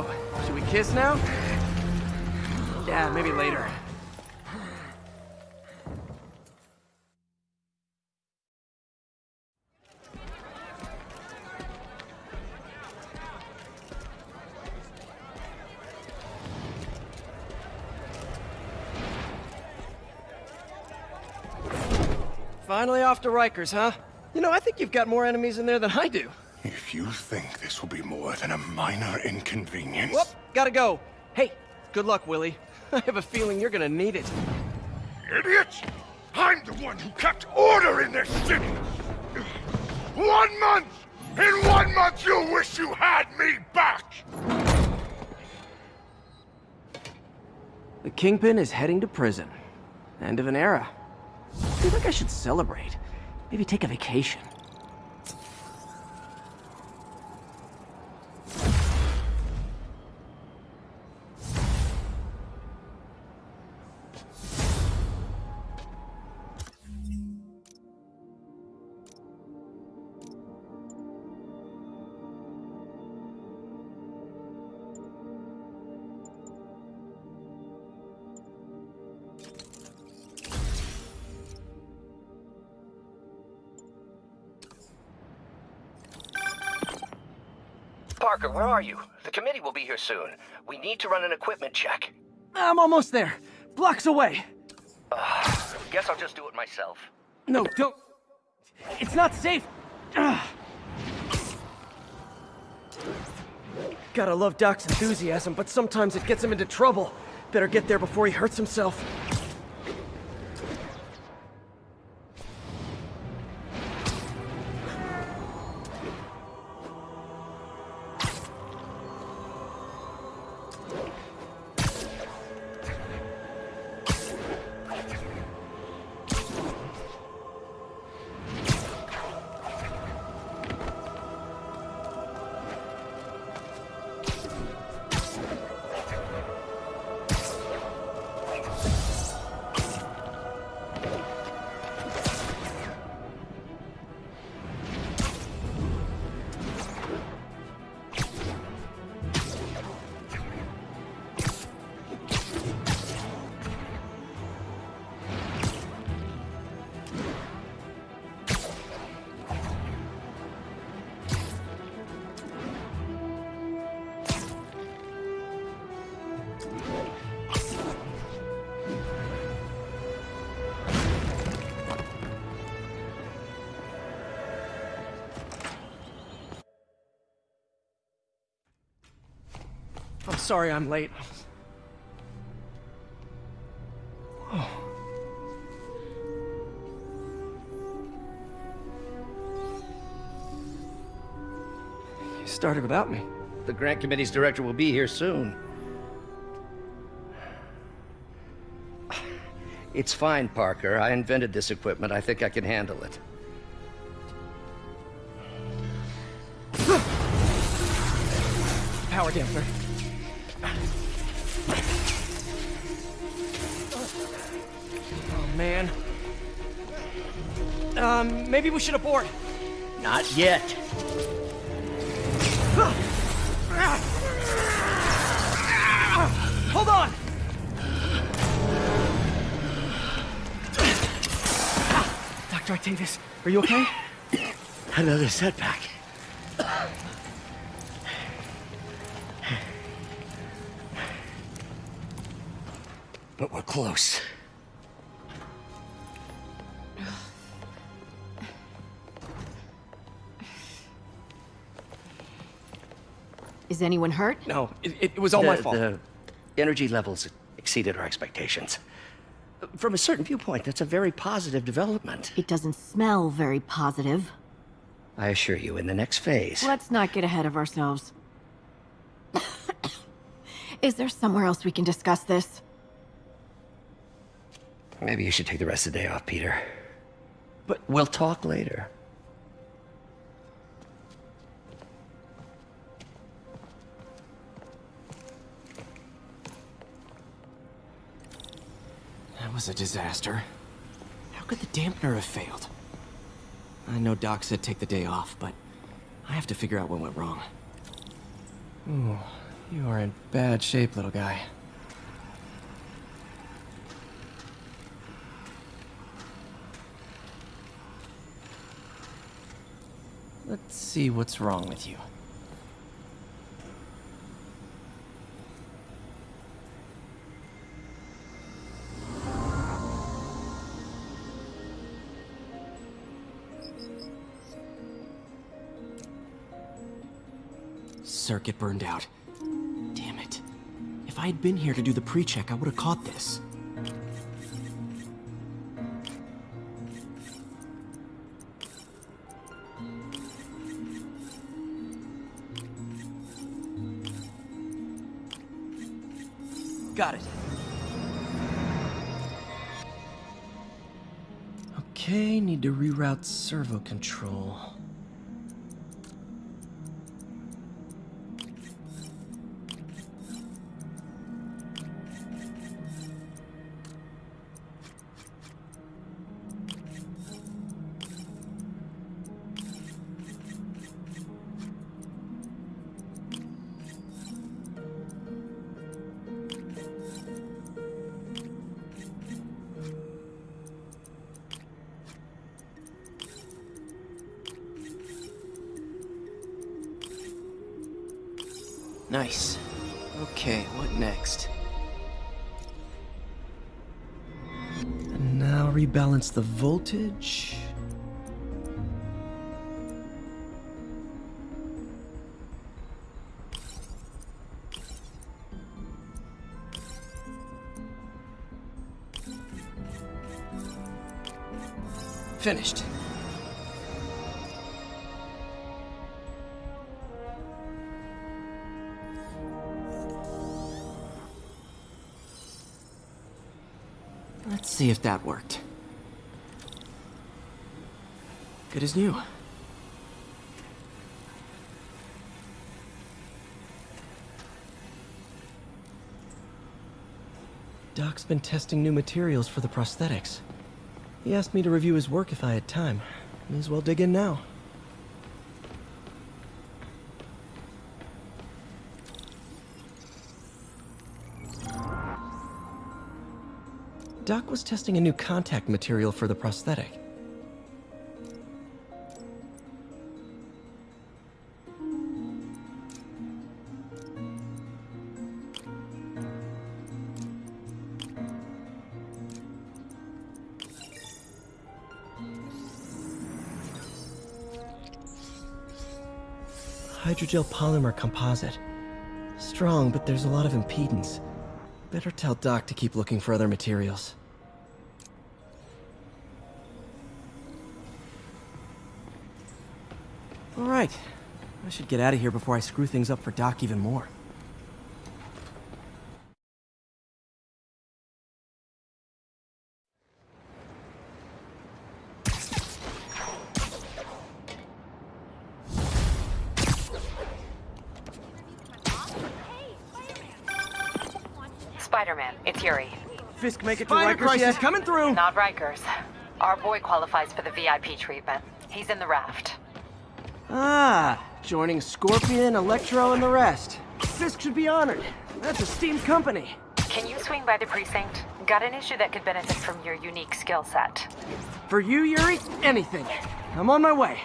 So, should we kiss now? Yeah, maybe later. Finally off to Rikers, huh? You know, I think you've got more enemies in there than I do. If you think this will be more than a minor inconvenience... Whoop, gotta go. Hey, good luck, Willie. I have a feeling you're gonna need it. Idiots! I'm the one who kept order in this city! One month! In one month you'll wish you had me back! The Kingpin is heading to prison. End of an era. I feel like I should celebrate. Maybe take a vacation. Parker, where are you? The committee will be here soon. We need to run an equipment check. I'm almost there. Blocks away. Uh, guess I'll just do it myself. No, don't. It's not safe. Ugh. Gotta love Doc's enthusiasm, but sometimes it gets him into trouble. Better get there before he hurts himself. I'm sorry I'm late. Oh. You started without me. The grant committee's director will be here soon. It's fine, Parker. I invented this equipment. I think I can handle it. Power damper. Man. Um, maybe we should abort. Not yet. Hold on! Dr. Octavius, are you okay? Another setback. But we're close. Is anyone hurt? No, it, it was all the, my fault. The energy levels exceeded our expectations. From a certain viewpoint, that's a very positive development. It doesn't smell very positive. I assure you, in the next phase... Let's not get ahead of ourselves. Is there somewhere else we can discuss this? Maybe you should take the rest of the day off, Peter. But we'll talk later. Was a disaster. How could the dampener have failed? I know Doc said take the day off, but I have to figure out what went wrong. Ooh, You are in bad shape, little guy. Let's see what's wrong with you. Circuit burned out. Damn it. If I had been here to do the pre-check, I would have caught this. Got it. Okay, need to reroute servo control. Nice. Okay, what next? And now rebalance the voltage. Finished. See if that worked. Good as new. Doc's been testing new materials for the prosthetics. He asked me to review his work if I had time. May as well dig in now. Doc was testing a new contact material for the prosthetic. Hydrogel polymer composite. Strong, but there's a lot of impedance. Better tell Doc to keep looking for other materials. Alright. I should get out of here before I screw things up for Doc even more. Spider-Man, it's Yuri. Fisk make it to Spider Rikers crisis yet? coming through! Not Rikers. Our boy qualifies for the VIP treatment. He's in the raft. Ah, joining Scorpion, Electro, and the rest. Fisk should be honored. That's a steamed company. Can you swing by the precinct? Got an issue that could benefit from your unique skill set. For you, Yuri, anything. I'm on my way.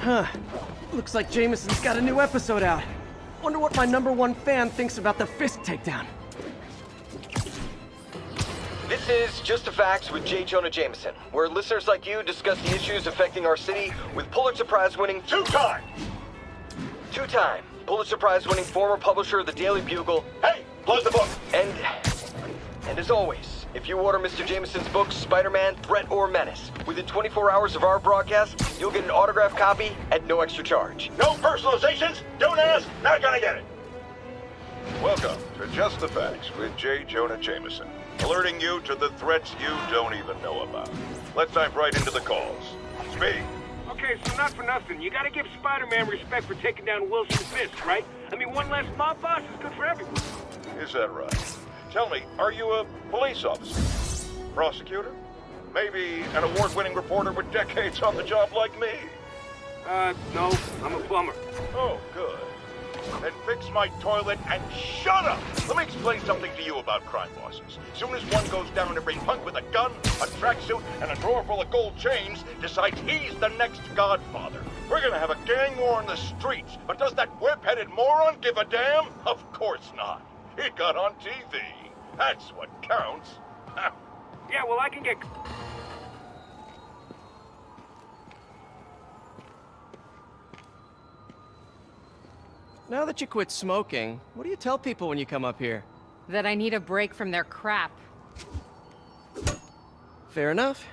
Huh. Looks like Jameson's got a new episode out. Wonder what my number one fan thinks about the Fisk takedown. This is Just the Facts with J. Jonah Jameson, where listeners like you discuss the issues affecting our city with Pulitzer Prize winning Two-time! two-time Pulitzer Prize winning former publisher of the Daily Bugle, Hey, close the book! and and as always, if you order Mr. Jameson's book Spider-Man: Threat or Menace within 24 hours of our broadcast, you'll get an autographed copy at no extra charge. No personalizations, don't ask, not gonna get it. Welcome to Just the Facts with J. Jonah Jameson, alerting you to the threats you don't even know about. Let's dive right into the calls. Speak. Okay, so not for nothing. You gotta give Spider-Man respect for taking down Wilson Fisk, right? I mean, one less mob boss is good for everyone. Is that right? Tell me, are you a police officer? Prosecutor? Maybe an award-winning reporter with decades on the job like me? Uh, no, I'm a plumber. Oh, good. Then fix my toilet and shut up! Let me explain something to you about crime bosses. Soon as one goes down, every punk with a gun, a tracksuit, and a drawer full of gold chains decides he's the next godfather. We're gonna have a gang war in the streets, but does that whip-headed moron give a damn? Of course not. He got on TV. That's what counts. Yeah, well, I can get... Now that you quit smoking, what do you tell people when you come up here? That I need a break from their crap. Fair enough.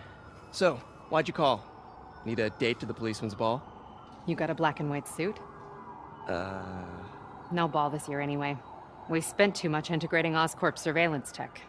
So, why'd you call? Need a date to the policeman's ball? You got a black and white suit? Uh... No ball this year anyway. We spent too much integrating Oscorp surveillance tech.